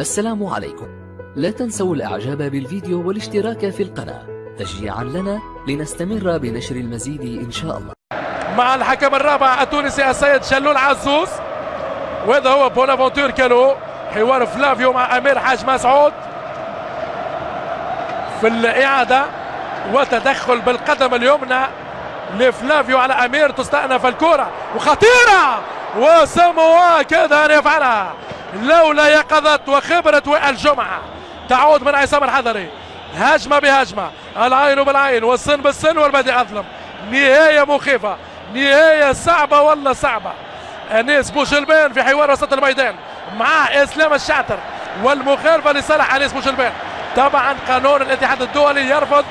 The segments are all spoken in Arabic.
السلام عليكم. لا تنسوا الإعجاب بالفيديو والاشتراك في القناة. تشجيعا لنا لنستمر بنشر المزيد إن شاء الله. مع الحكم الرابع التونسي السيد شلول عزوز وهذا هو بونافونتور كالو حوار فلافيو مع أمير حاج مسعود. في الإعادة وتدخل بالقدم اليمنى لفلافيو على أمير تستأنف الكرة. وخطيرة! وسموا كذا يفعلها لولا يقظة وخبرة الجمعة. تعود من عصام الحضري. هجمة بهجمة. العين بالعين والسن بالسن والبدء أظلم. نهاية مخيفة. نهاية صعبة ولا صعبة. أنيس بوشلبان في حوار وسط الميدان مع إسلام الشعتر والمخالفة لصالح أنيس بوشلبان طبعا قانون الاتحاد الدولي يرفض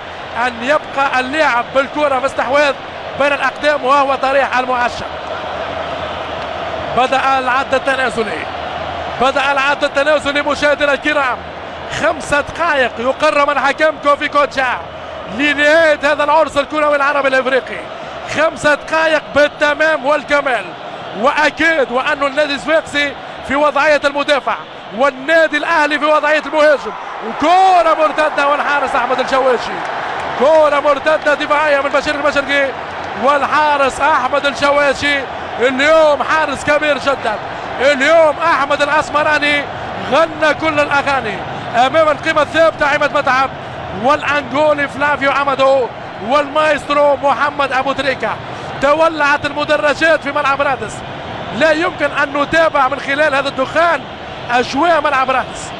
أن يبقى اللعب بالكرة في استحواذ بين الأقدام وهو طريح المعشق. بدأ العد التنازلي. بدأ العد التنازلي مشاهدينا الكرام. خمسة دقائق يقرر من حكم كوفي كوتشا لنهاية هذا العرس الكروي العربي الإفريقي. خمسة دقائق بالتمام والكمال. وأكيد وانه النادي الصفاقسي في وضعية المدافع والنادي الأهلي في وضعية المهاجم. وكرة مرتدة والحارس أحمد الشواشي. كرة مرتدة دفاعية من بشير المشرقي والحارس أحمد الشواشي. اليوم حارس كبير جدا. اليوم أحمد الأسمراني غنى كل الأغاني. أمام القيمة الثابتة عماد متعب والانجولي فلافيو عمدو والمايسترو محمد أبو تريكة. تولعت المدرجات في ملعب رادس. لا يمكن أن نتابع من خلال هذا الدخان أجواء ملعب رادس.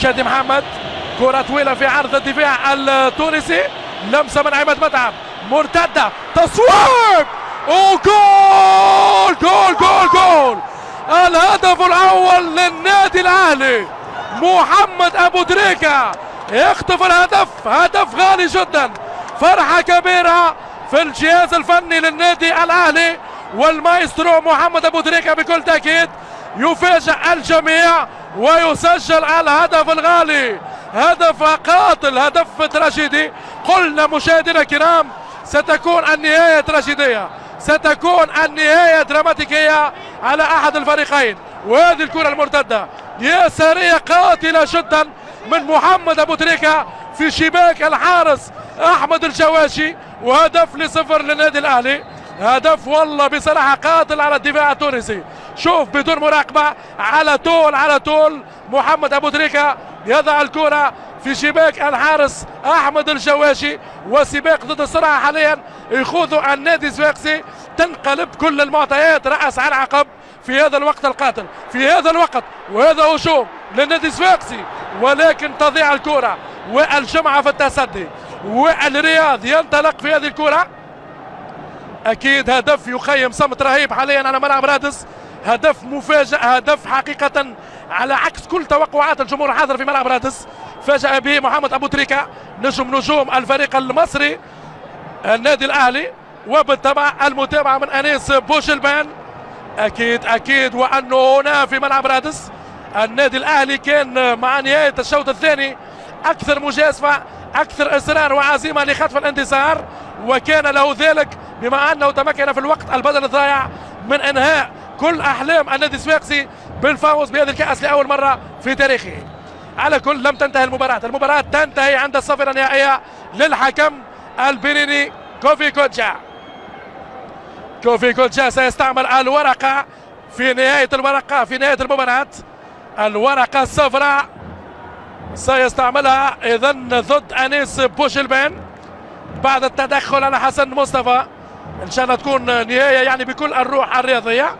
شادي محمد كرة طويلة في عرض الدفاع التونسي. لمسة من عماد متعب. مرتدة تصويب! وجول جول جول جول. الهدف الأول للنادي الأهلي محمد أبو دريكة. يخطف الهدف هدف غالي جدا. فرحة كبيرة في الجهاز الفني للنادي الأهلي والمايسترو محمد أبو دريكة بكل تأكيد. يفاجئ الجميع ويسجل الهدف الغالي. هدف قاتل هدف تراجيدي. قلنا مشاهدينا الكرام ستكون النهاية تراجيدية. ستكون النهاية دراماتيكية على أحد الفريقين. وهذه الكرة المرتدة. يسارية قاتلة جدا من محمد أبو تريكة في شباك الحارس أحمد الجواشي. وهدف لصفر للنادي الأهلي. هدف والله بصراحة قاتل على الدفاع التونسي. شوف بدون مراقبة. على طول على طول محمد أبو تريكة يضع الكرة في شباك الحارس أحمد الجواشي. وسباق ضد السرعه حاليا. يخوض النادي الزواقسي تنقلب كل المعطيات رأس على عقب في هذا الوقت القاتل في هذا الوقت. وهذا هجوم للنادي الزواقسي ولكن تضيع الكرة والجمعة في التصدي والرياض ينطلق في هذه الكرة. أكيد هدف يخيم صمت رهيب حاليا على ملعب رادس. هدف مفاجئ هدف حقيقة على عكس كل توقعات الجمهور الحاضر في ملعب رادس. فاجأ به محمد أبو تريكة نجم نجوم الفريق المصري. النادي الأهلي وبالطبع المتابعة من أنيس بوشلبان. أكيد أكيد وأنه هنا في ملعب رادس. النادي الأهلي كان مع نهاية الشوط الثاني. أكثر مجازفة أكثر إصرار وعزيمة لخطف الانتصار. وكان له ذلك بما أنه تمكن في الوقت البدل الضائع من إنهاء كل أحلام النادي السواقسي بالفوز بهذه الكأس لأول مرة في تاريخه. على كل لم تنتهي المباراة. المباراة تنتهي عند الصفرة النهائية للحكم. البنيني كوفي كوتشا كوفي كوتشا سيستعمل الورقة في نهاية الورقة في نهاية المباراة. الورقة الصفراء سيستعملها إذا ضد أنيس بوشلبان بعد التدخل على حسن مصطفى إن شاء الله تكون نهاية يعني بكل الروح الرياضية.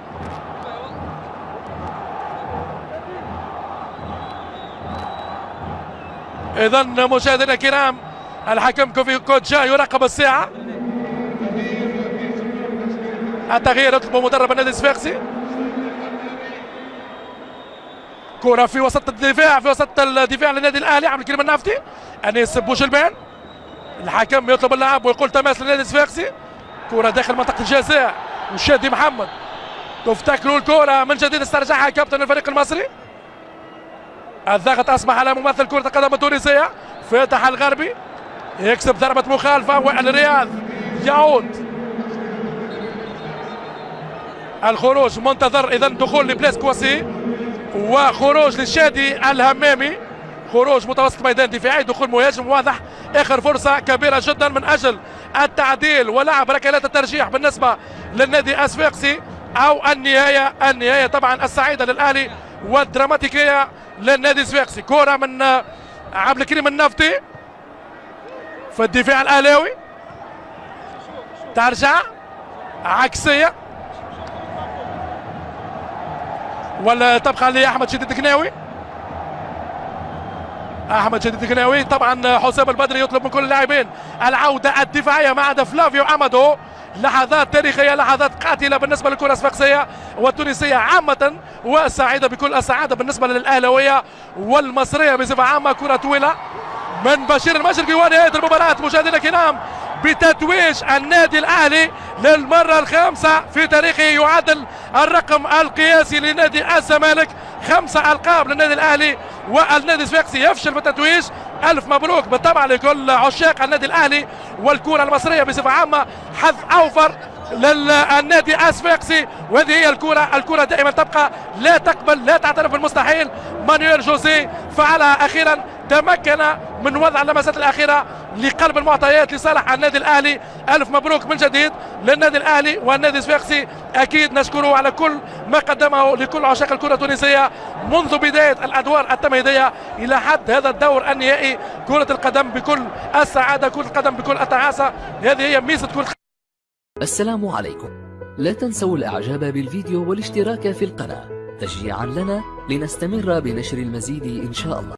اذا مشاهدينا الكرام الحكم كوفي كوتشا يراقب الساعة. التغيير يطلب مدرب النادي الصفاقسي كرة في وسط الدفاع في وسط الدفاع للنادي الأهلي عبد الكريم النافتي أنيس بوشلبان. الحكم يطلب اللعب ويقول تماس للنادي الصفاقسي كرة داخل منطقة الجزاء. وشادي محمد. تفتكروا الكرة من جديد استرجعها كابتن الفريق المصري. الضغط أصبح على ممثل كرة القدم التونسية فتح الغربي. يكسب ضربة مخالفة والرياض يعود. الخروج منتظر اذا دخول لبلاس كواسي وخروج للشادي الهمامي. خروج متوسط ميدان دفاعي دخول مهاجم واضح. آخر فرصة كبيرة جدا من أجل التعديل ولعب ركلات الترجيح بالنسبة للنادي اسفاقسي أو النهاية النهاية طبعا السعيدة للاهلي والدراماتيكية للنادي الصفاقسي كره من عبد الكريم النفطي. في الدفاع الاهلاوي ترجع. عكسية. ولا تبقى لأحمد شديد الكناوي. أحمد شديد الكناوي. طبعا حسام البدري يطلب من كل اللاعبين العودة الدفاعية ما عدا فلافيو أمادو. لحظات تاريخية لحظات قاتلة بالنسبة للكرة الصفاقسيه والتونسية عامة وسعيدة بكل السعادة بالنسبة للاهلاويه والمصرية بصفة عامة. كرة طويلة. من بشير المشرقي ونهايه المباراه مشاهدينا الكرام بتتويج النادي الأهلي للمرة الخامسة في تاريخه. يعادل الرقم القياسي لنادي الزمالك. خمسة ألقاب للنادي الأهلي والنادي الصفاقسي يفشل بالتتويج ألف مبروك بالطبع لكل عشاق النادي الأهلي والكرة المصرية بصفة عامة. حظ أوفر للنادي الصفاقسي وهذه هي الكرة. الكرة دائما تبقى. لا تقبل لا تعترف بالمستحيل. مانويل جوزي فعلها أخيرا. تمكن من وضع اللمسات الأخيرة لقلب المعطيات لصالح النادي الأهلي. ألف مبروك من جديد للنادي الأهلي والنادي الصفاقسي أكيد نشكره على كل ما قدمه لكل عشاق الكرة التونسية منذ بداية الأدوار التمهيدية إلى حد هذا الدور النهائي. كرة القدم بكل السعادة كرة القدم بكل التعاسة. هذه هي ميزة كرة السلام عليكم. لا تنسوا الإعجاب بالفيديو والاشتراك في القناة. تشجيعا لنا لنستمر بنشر المزيد إن شاء الله.